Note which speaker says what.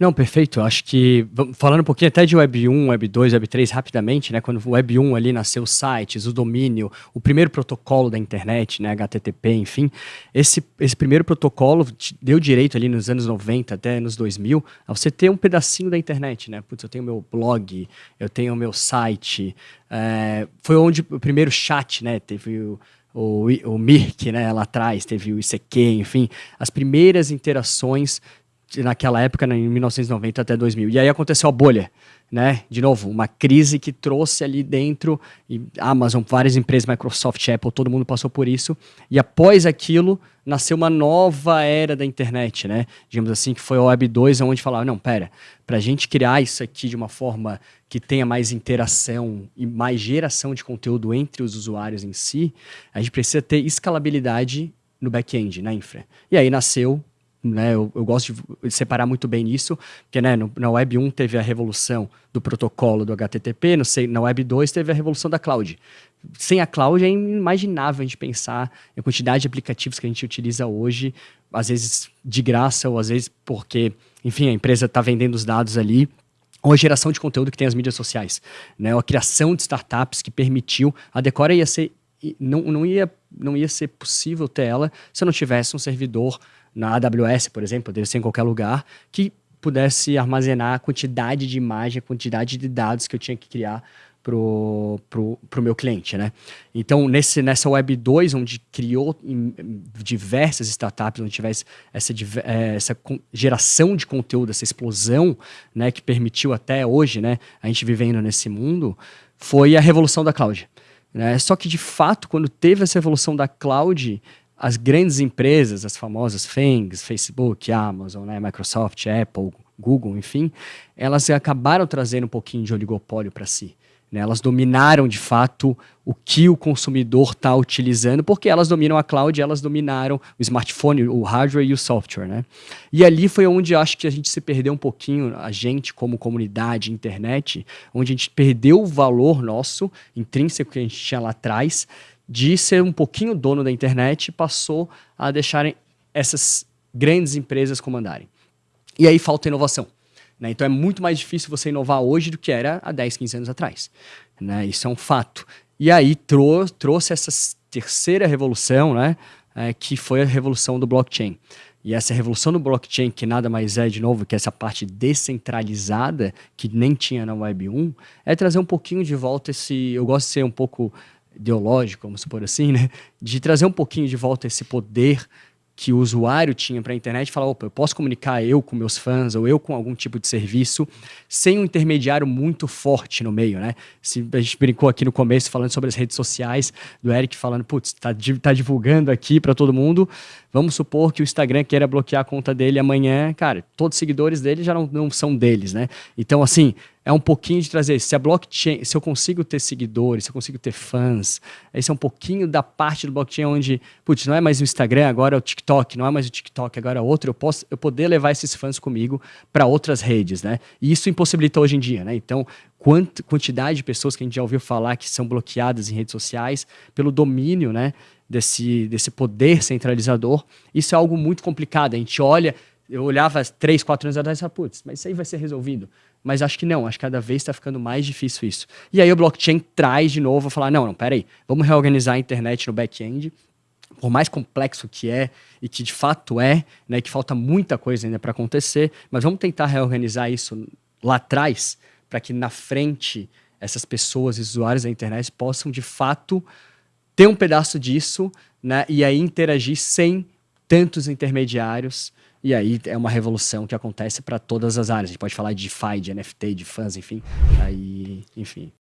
Speaker 1: Não, perfeito. Acho que, falando um pouquinho até de Web 1, Web 2, Web 3, rapidamente, né? Quando o Web 1 ali nasceu os sites, o domínio, o primeiro protocolo da internet, né? HTTP, enfim. Esse, esse primeiro protocolo deu direito ali nos anos 90 até nos 2000 a você ter um pedacinho da internet, né? Putz, eu tenho meu blog, eu tenho meu site. É, foi onde o primeiro chat, né? Teve o o, o Mirk, né, lá atrás, teve o ICQ, enfim, as primeiras interações naquela época, né, em 1990 até 2000. E aí aconteceu a bolha, né? De novo, uma crise que trouxe ali dentro, e Amazon, várias empresas, Microsoft, Apple, todo mundo passou por isso. E após aquilo, nasceu uma nova era da internet, né? Digamos assim, que foi a Web 2, onde falaram, não, pera, para a gente criar isso aqui de uma forma que tenha mais interação e mais geração de conteúdo entre os usuários em si, a gente precisa ter escalabilidade no back-end, na infra. E aí nasceu né, eu, eu, gosto de separar muito bem isso, porque né, no, na Web 1 teve a revolução do protocolo do HTTP, no, na Web 2 teve a revolução da cloud. Sem a cloud é inimaginável a gente pensar a quantidade de aplicativos que a gente utiliza hoje, às vezes de graça ou às vezes porque, enfim, a empresa está vendendo os dados ali, ou a geração de conteúdo que tem as mídias sociais, né, ou a criação de startups que permitiu, a Decora ia ser, não, não, ia, não ia ser possível ter ela se eu não tivesse um servidor na AWS, por exemplo, poderia ser em qualquer lugar, que pudesse armazenar a quantidade de imagem, a quantidade de dados que eu tinha que criar pro, pro, pro meu cliente, né? Então, nesse, nessa Web 2, onde criou diversas startups, onde tivesse essa, é, essa geração de conteúdo, essa explosão, né, que permitiu até hoje, né, a gente vivendo nesse mundo, foi a revolução da cloud. Né? Só que, de fato, quando teve essa revolução da cloud, as grandes empresas, as famosas FANGs, Facebook, Amazon, né, Microsoft, Apple, Google, enfim, elas acabaram trazendo um pouquinho de oligopólio para si. Né? Elas dominaram, de fato, o que o consumidor está utilizando, porque elas dominam a cloud, elas dominaram o smartphone, o hardware e o software. Né? E ali foi onde acho que a gente se perdeu um pouquinho, a gente como comunidade, internet, onde a gente perdeu o valor nosso, intrínseco que a gente tinha lá atrás, de ser um pouquinho dono da internet, passou a deixarem essas grandes empresas comandarem. E aí falta inovação. Né? Então é muito mais difícil você inovar hoje do que era há 10, 15 anos atrás. Né? Isso é um fato. E aí trou trouxe essa terceira revolução, né? É, que foi a revolução do blockchain. E essa revolução do blockchain, que nada mais é, de novo, que essa parte descentralizada, que nem tinha na Web 1, é trazer um pouquinho de volta esse. Eu gosto de ser um pouco ideológico, vamos supor assim, né? De trazer um pouquinho de volta esse poder que o usuário tinha para a internet falar, opa, eu posso comunicar eu com meus fãs ou eu com algum tipo de serviço sem um intermediário muito forte no meio, né? Se a gente brincou aqui no começo falando sobre as redes sociais, do Eric falando, putz, tá, tá divulgando aqui para todo mundo, vamos supor que o Instagram queira bloquear a conta dele amanhã, cara, todos os seguidores dele já não, não são deles, né? Então, assim, é um pouquinho de trazer. Se a blockchain, se eu consigo ter seguidores, se eu consigo ter fãs, esse é um pouquinho da parte do blockchain onde, putz, não é mais o Instagram, agora é o TikTok, não é mais o TikTok, agora é outro, eu posso eu poder levar esses fãs comigo para outras redes, né? E isso impossibilita hoje em dia, né? Então, quant, quantidade de pessoas que a gente já ouviu falar que são bloqueadas em redes sociais pelo domínio, né? Desse, desse poder centralizador, isso é algo muito complicado. A gente olha, eu olhava três, quatro anos atrás e falava, putz, mas isso aí vai ser resolvido. Mas acho que não, acho que cada vez está ficando mais difícil isso. E aí o blockchain traz de novo, falar, não, não, peraí, vamos reorganizar a internet no back-end, por mais complexo que é, e que de fato é, né, que falta muita coisa ainda para acontecer, mas vamos tentar reorganizar isso lá atrás, para que na frente essas pessoas, usuários da internet, possam de fato ter um pedaço disso, né, e aí interagir sem tantos intermediários, e aí é uma revolução que acontece para todas as áreas. A gente pode falar de DeFi, de NFT, de fãs, enfim. Aí, enfim.